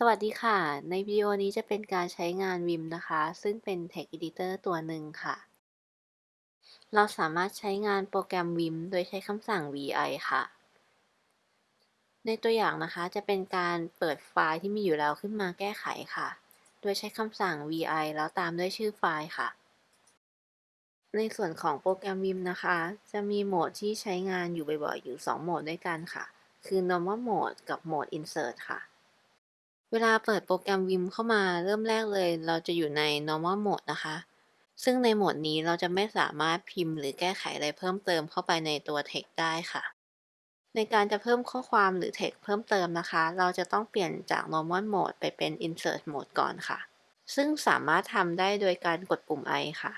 สวัสดีค่ะ ในวิดีโอนี้จะเป็นการใช้งาน Vim นะคะ ซึ่งเป็น Text Editor ตัวหนึ่งค่ะ เราสามารถใช้งานโปรแกรม Vim โดยใช้คำสั่ง vi ค่ะ ในตัวอย่างนะคะจะเป็นการเปิดไฟล์ที่มีอยู่แล้วขึ้นมาแก้ไขค่ะ โดยใช้คำสั่ง vi แล้วตามด้วยชื่อไฟล์ค่ะ ในส่วนของโปรแกรม Vim นะคะ จะมีโหมดที่ใช้งานอยู่บ่อยๆ อยู่ 2 โหมดด้วยกันค่ะ คือ normal mode กับโหมด insert ค่ะ วลาเปิดโปรแกรม Vim เข้ามาเริ่มแรกเลย เราจะอยู่ใน normal mode นะคะ ซึ่งในโหมดนี้เราจะไม่สามารถพิมพ์หรือแก้ไขอะไรเพิ่มเติมเข้าไปในตัว text ได้ค่ะ ในการจะเพิ่มข้อความหรือ text เพิ่มเติมนะคะ เราจะต้องเปลี่ยนจาก normal mode ไปเป็น insert mode ก่อนค่ะ ซึ่งสามารถทำได้โดยการกดปุ่ม i ค่ะ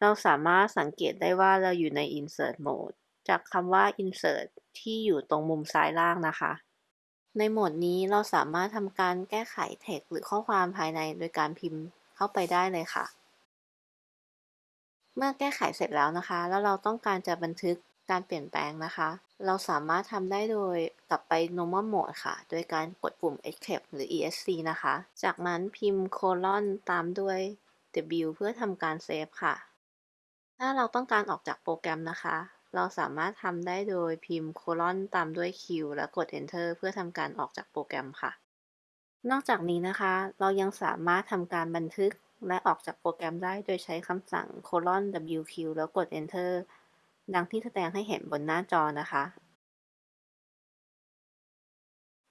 เราสามารถสังเกตได้ว่าเราอยู่ใน insert mode จากคำว่า insert ที่อยู่ตรงมุมซ้ายล่างนะคะ ในโหมดนี้เราสามารถทำการแก้ไข text หรือข้อความภายในโดยการพิมพ์เข้าไปได้เลยค่ะ เมื่อแก้ไขเสร็จแล้วนะคะ แล้วเราต้องการจะบันทึกการเปลี่ยนแปลงนะคะ เราสามารถทำได้โดยกลับไป normal mode ค่ะ โดยการกดปุ่ม escape หรือ esc นะคะ จากนั้นพิมพ์ colon ตามด้วย w เพื่อทำการเซฟค่ะ ถ้าเราต้องการออกจากโปรแกรมนะคะ เราสามารถทำได้โดยพิมพ์ colon ตามด้วย q และกด enter เพื่อทำการออกจากโปรแกรมค่ะ นอกจากนี้นะคะ เรายังสามารถทำการบันทึกและออกจากโปรแกรมได้โดยใช้คำสั่ง colon wq แล้วกด enter ดังที่แสดงให้เห็นบนหน้าจอนะคะ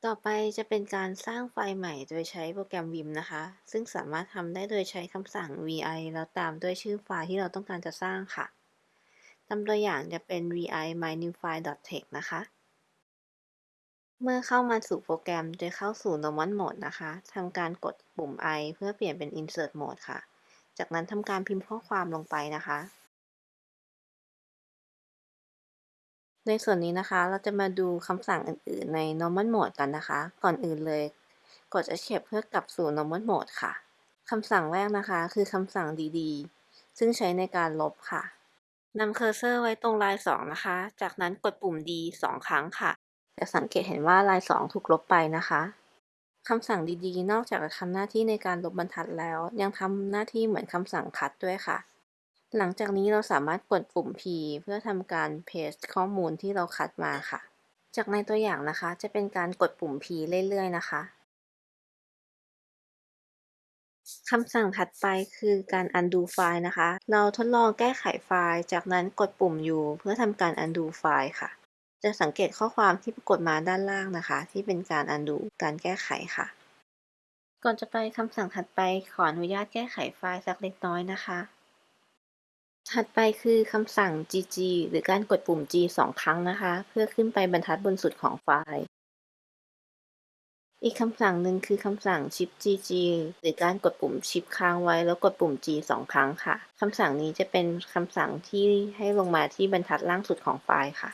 ต่อไปจะเป็นการสร้างไฟล์ใหม่โดยใช้โปรแกรม Vim นะคะ ซึ่งสามารถทำได้โดยใช้คำสั่ง vi แล้วตามด้วยชื่อไฟล์ที่เราต้องการจะสร้างค่ะ ตามตัวอย่างจะเป็น vi mynewfile.text นะคะ เมื่อเข้ามาสู่โปรแกรมจะเข้าสู่ normal mode นะคะทำการกดปุ่ม i เพื่อเปลี่ยนเป็น insert mode ค่ะ จากนั้นทำการพิมพ์ข้อความลงไปนะคะ ในส่วนนี้นะคะเราจะมาดูคำสั่งอื่นๆใน normal mode กันนะคะ ก่อนอื่นเลย กด escape เพื่อกลับสู่ normal mode ค่ะคำสั่งแรกนะคะ คือคำสั่ง dd ซึ่งใช้ในการลบค่ะ นำเคอร์เซอร์ไว้ตรงลาย 2 นะคะ จากนั้นกดปุ่ม d 2 ครั้งค่ะ จะสังเกตเห็นว่าลาย 2 ถูกลบไปนะคะคำสั่ง dd นอกจากจะทำหน้าที่ในการลบบรรทัดแล้ว ยังทำหน้าที่เหมือนคำสั่ง cut ด้วยค่ะ หลังจากนี้เราสามารถกดปุ่ม p เพื่อทำการ paste ข้อมูลที่เราคัดมาค่ะ จากในตัวอย่างนะคะ จะเป็นการกดปุ่ม p เรื่อยๆ นะคะ คำสั่งถัดไปคือการ undo ไฟล์นะคะ เราทดลองแก้ไขไฟล์ จากนั้นกดปุ่ม u เพื่อทำการ undo ไฟล์ค่ะ จะสังเกตข้อความที่ปรากฏมาด้านล่างนะคะ ที่เป็นการ undo การแก้ไขค่ะ ก่อนจะไปคำสั่งถัดไปขออนุญาตแก้ไขไฟล์สักเล็กน้อยนะคะ ถัดไปคือคำสั่ง gg หรือการกดปุ่ม g สองครั้งนะคะ เพื่อขึ้นไปบรรทัดบนสุดของไฟล์ อีกคำสั่งหนึ่งคือคำสั่ง shift gg หรือการกดปุ่ม shift ค้างไว้แล้วกดปุ่ม g สองครั้งค่ะ คำสั่งนี้จะเป็นคำสั่งที่ให้ลงมาที่บรรทัดล่างสุดของไฟล์ค่ะ